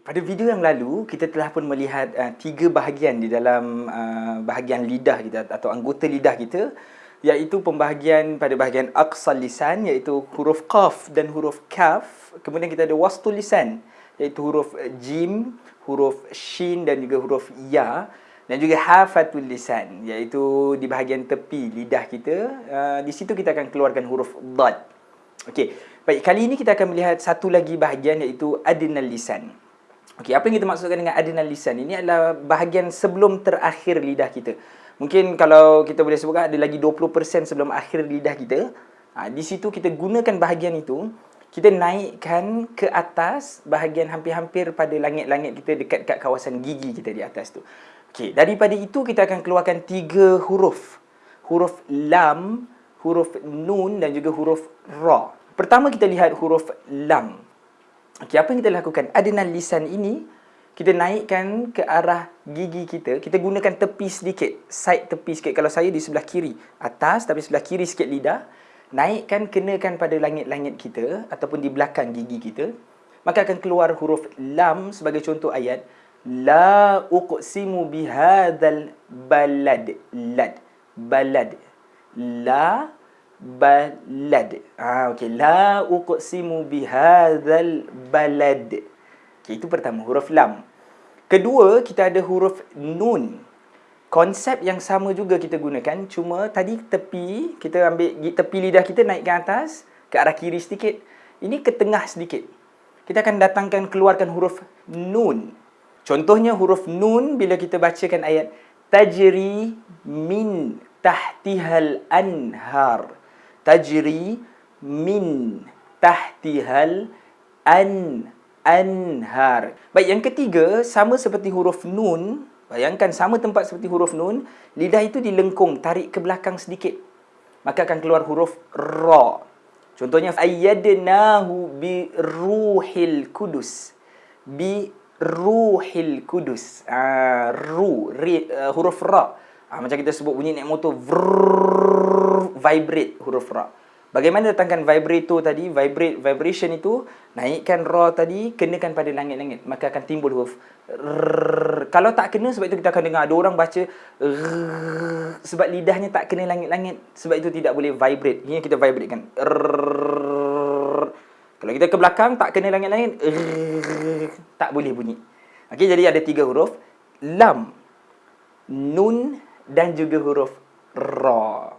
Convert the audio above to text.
Pada video yang lalu, kita telah pun melihat uh, tiga bahagian di dalam uh, bahagian lidah kita atau anggota lidah kita iaitu pembahagian pada bahagian aqsal lisan iaitu huruf qaf dan huruf kaf. Kemudian kita ada wastul lisan iaitu huruf jim, huruf shin dan juga huruf ya dan juga hafatul lisan iaitu di bahagian tepi lidah kita. Uh, di situ kita akan keluarkan huruf dad. Okey. Baik, kali ini kita akan melihat satu lagi bahagian iaitu adnal lisan. Okey, apa yang kita maksudkan dengan adrenal lisan? Ini adalah bahagian sebelum terakhir lidah kita. Mungkin kalau kita boleh sebutkan ada lagi 20% sebelum akhir lidah kita. Ha, di situ kita gunakan bahagian itu, kita naikkan ke atas bahagian hampir-hampir pada langit-langit kita dekat kat kawasan gigi kita di atas tu. Okey, daripada itu kita akan keluarkan tiga huruf. Huruf lam, huruf nun dan juga huruf ra. Pertama kita lihat huruf lam. Okey, apa yang kita lakukan? Adrenal lisan ini kita naikkan ke arah gigi kita. Kita gunakan tepi sedikit, side tepi sikit. Kalau saya di sebelah kiri, atas tapi sebelah kiri sikit lidah, naikkan kenakan pada langit-langit kita ataupun di belakang gigi kita. Maka akan keluar huruf lam sebagai contoh ayat la uqsimu bihadzal balad lad balad la balad. Ah okey, la uqsimu bihadzal balad. Okey, itu pertama huruf lam. Kedua, kita ada huruf nun. Konsep yang sama juga kita gunakan, cuma tadi tepi, kita ambil tepi lidah kita naikkan atas ke arah kiri sedikit. Ini ke tengah sedikit. Kita akan datangkan keluarkan huruf nun. Contohnya huruf nun bila kita bacakan ayat tajri min tahtihal anhar tajri min tahtihal an anhar. Baik, yang ketiga sama seperti huruf nun. Bayangkan sama tempat seperti huruf nun, lidah itu dilengkung, tarik ke belakang sedikit. Maka akan keluar huruf ra. Contohnya ayyadnahu bi ruhil kudus. Bi ruhil kudus. Ah, ru, ri, uh, huruf ra. Ah, macam kita sebut bunyi naik motor, vrrr, vibrate huruf ra. Bagaimana datangkan vibrato tadi, vibrate, vibration itu, naikkan ra tadi, kenakan pada langit-langit. Maka akan timbul huruf. Rrrr. Kalau tak kena, sebab itu kita akan dengar ada orang baca rrrr, sebab lidahnya tak kena langit-langit. Sebab itu tidak boleh vibrate. Ini kita vibrate kan. Kalau kita ke belakang, tak kena langit-langit. Tak boleh bunyi. Okay, jadi ada tiga huruf. Lam, nun dan juga huruf ra.